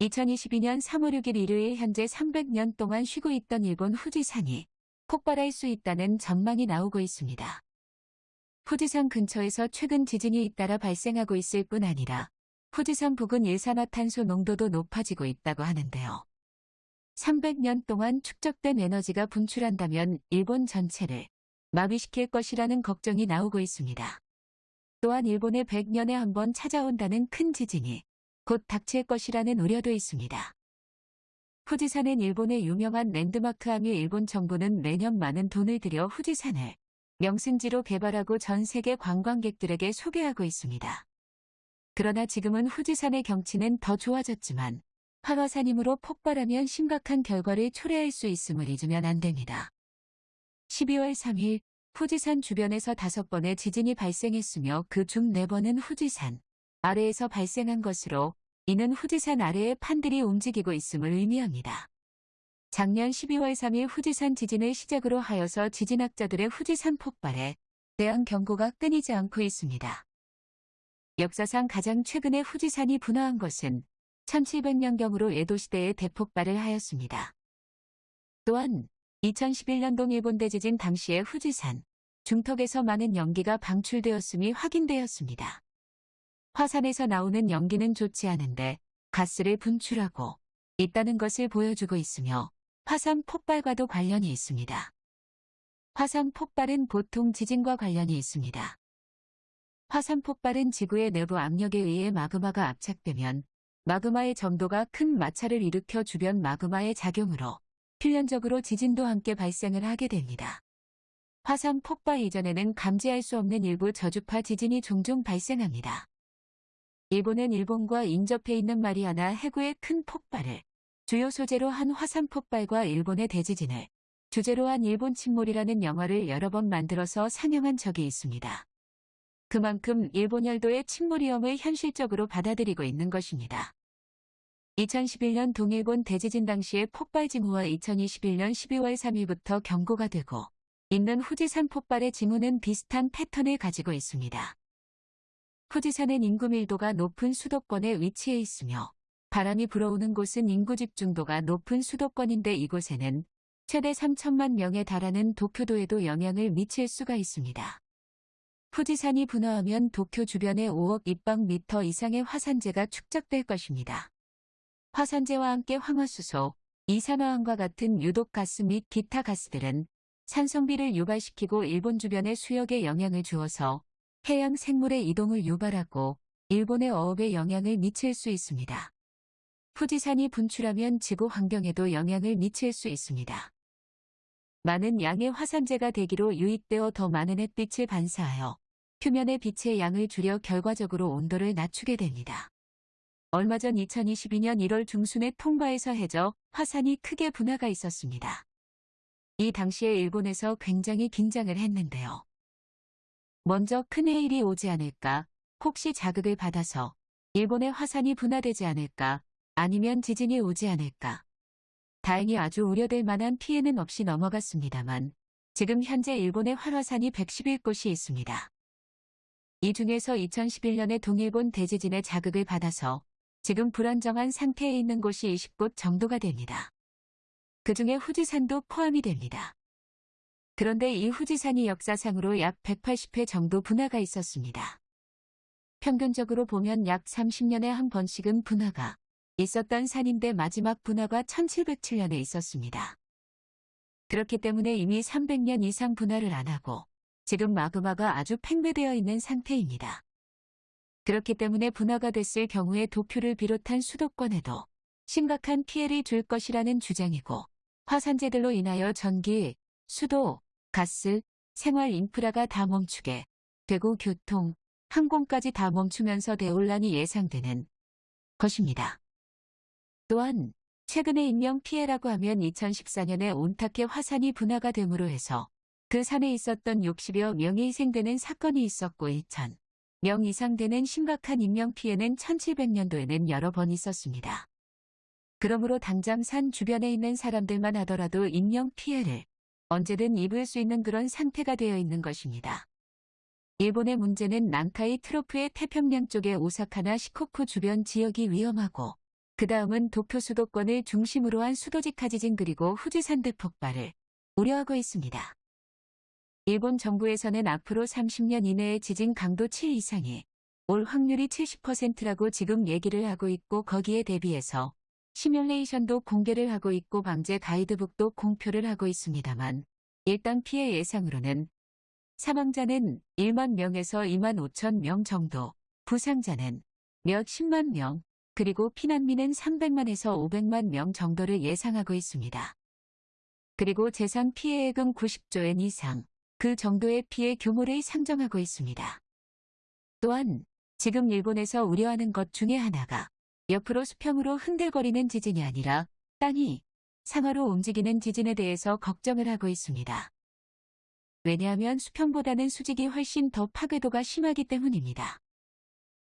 2022년 3월 6일 일요일 현재 300년 동안 쉬고 있던 일본 후지산이 폭발할 수 있다는 전망이 나오고 있습니다. 후지산 근처에서 최근 지진이 잇따라 발생하고 있을 뿐 아니라 후지산 부근 일산화탄소 농도도 높아지고 있다고 하는데요. 300년 동안 축적된 에너지가 분출한다면 일본 전체를 마비시킬 것이라는 걱정이 나오고 있습니다. 또한 일본에 100년에 한 번 찾아온다는 큰 지진이 곧 닥칠 것이라는 우려도 있습니다. 후지산은 일본의 유명한 랜드마크하며 일본 정부는 매년 많은 돈을 들여 후지산을 명승지로 개발하고 전 세계 관광객들에게 소개하고 있습니다. 그러나 지금은 후지산의 경치는 더 좋아졌지만 활화산이므로 폭발하면 심각한 결과를 초래할 수 있음을 잊으면 안 됩니다. 12월 3일 후지산 주변에서 다섯 번의 지진이 발생했으며 그 중 네 번은 후지산 아래에서 발생한 것으로 이는 후지산 아래에 판들이 움직이고 있음을 의미합니다. 작년 12월 3일 후지산 지진을 시작으로 하여서 지진학자들의 후지산 폭발에 대한 경고가 끊이지 않고 있습니다. 역사상 가장 최근에 후지산이 분화한 것은 1700년경으로 에도시대에 대폭발을 하였습니다. 또한 2011년 동 일본 대지진 당시에 후지산 중턱에서 많은 연기가 방출되었음이 확인되었습니다. 화산에서 나오는 연기는 좋지 않은데 가스를 분출하고 있다는 것을 보여주고 있으며 화산 폭발과도 관련이 있습니다. 화산 폭발은 보통 지진과 관련이 있습니다. 화산 폭발은 지구의 내부 압력에 의해 마그마가 압착되면 마그마의 점도가 큰 마찰을 일으켜 주변 마그마의 작용으로 필연적으로 지진도 함께 발생을 하게 됩니다. 화산 폭발 이전에는 감지할 수 없는 일부 저주파 지진이 종종 발생합니다. 일본은 일본과 인접해 있는 마리아나 해구의 큰 폭발을 주요 소재로 한 화산 폭발과 일본의 대지진을 주제로 한 일본 침몰이라는 영화를 여러 번 만들어서 상영한 적이 있습니다. 그만큼 일본 열도의 침몰 위험을 현실적으로 받아들이고 있는 것입니다. 2011년 동일본 대지진 당시의 폭발 징후와 2021년 12월 3일부터 경고가 되고 있는 후지산 폭발의 징후는 비슷한 패턴을 가지고 있습니다. 후지산은 인구 밀도가 높은 수도권에 위치해 있으며 바람이 불어오는 곳은 인구 집중도가 높은 수도권인데 이곳에는 최대 3천만 명에 달하는 도쿄도에도 영향을 미칠 수가 있습니다. 후지산이 분화하면 도쿄 주변에 5억 입방미터 이상의 화산재가 축적될 것입니다. 화산재와 함께 황화수소, 이산화황과 같은 유독가스 및 기타 가스들은 산성비를 유발시키고 일본 주변의 수역에 영향을 주어서 해양 생물의 이동을 유발하고 일본의 어업에 영향을 미칠 수 있습니다. 후지산이 분출하면 지구 환경에도 영향을 미칠 수 있습니다. 많은 양의 화산재가 대기로 유입되어 더 많은 햇빛을 반사하여 표면의 빛의 양을 줄여 결과적으로 온도를 낮추게 됩니다. 얼마 전 2022년 1월 중순에 통과에서 해저 화산이 크게 분화가 있었습니다. 이 당시에 일본에서 굉장히 긴장을 했는데요. 먼저 큰 해일이 오지 않을까, 혹시 자극을 받아서 일본의 화산이 분화되지 않을까, 아니면 지진이 오지 않을까. 다행히 아주 우려될 만한 피해는 없이 넘어갔습니다만 지금 현재 일본의 활화산이 111곳이 있습니다. 이 중에서 2011년에 동일본 대지진의 자극을 받아서 지금 불안정한 상태에 있는 곳이 20곳 정도가 됩니다. 그 중에 후지산도 포함이 됩니다. 그런데 이 후지산이 역사상으로 약 180회 정도 분화가 있었습니다. 평균적으로 보면 약 30년에 한 번씩은 분화가 있었던 산인데 마지막 분화가 1707년에 있었습니다. 그렇기 때문에 이미 300년 이상 분화를 안 하고 지금 마그마가 아주 팽배되어 있는 상태입니다. 그렇기 때문에 분화가 됐을 경우에 도쿄를 비롯한 수도권에도 심각한 피해를 줄 것이라는 주장이고 화산재들로 인하여 전기, 수도, 가스, 생활 인프라가 다 멈추게 되고 교통, 항공까지 다 멈추면서 대혼란이 예상되는 것입니다. 또한 최근의 인명 피해라고 하면 2014년에 온타케 화산이 분화가 됨으로 해서 그 산에 있었던 60여 명이 희생되는 사건이 있었고 2천 명 이상 되는 심각한 인명 피해는 1700년도에는 여러 번 있었습니다. 그러므로 당장 산 주변에 있는 사람들만 하더라도 인명 피해를 언제든 입을 수 있는 그런 상태가 되어 있는 것입니다. 일본의 문제는 난카이 트로프의 태평양 쪽의 오사카나 시코쿠 주변 지역이 위험하고 그 다음은 도쿄 수도권을 중심으로 한 수도직하 지진 그리고 후지산들 폭발을 우려하고 있습니다. 일본 정부에서는 앞으로 30년 이내에 지진 강도 7 이상이 올 확률이 70%라고 지금 얘기를 하고 있고 거기에 대비해서 시뮬레이션도 공개를 하고 있고 방제 가이드북도 공표를 하고 있습니다만 일단 피해 예상으로는 사망자는 1만 명에서 2만 5천 명 정도, 부상자는 몇 10만 명, 그리고 피난민은 300만에서 500만 명 정도를 예상하고 있습니다. 그리고 재산 피해액은 90조엔 이상, 그 정도의 피해 규모를 상정하고 있습니다. 또한 지금 일본에서 우려하는 것 중에 하나가 옆으로 수평으로 흔들거리는 지진이 아니라 땅이 상하로 움직이는 지진에 대해서 걱정을 하고 있습니다. 왜냐하면 수평보다는 수직이 훨씬 더 파괴도가 심하기 때문입니다.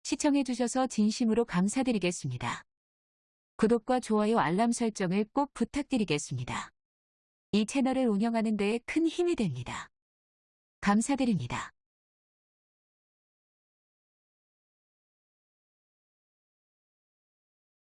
시청해주셔서 진심으로 감사드리겠습니다. 구독과 좋아요 알람 설정을 꼭 부탁드리겠습니다. 이 채널을 운영하는 데에 큰 힘이 됩니다. 감사드립니다.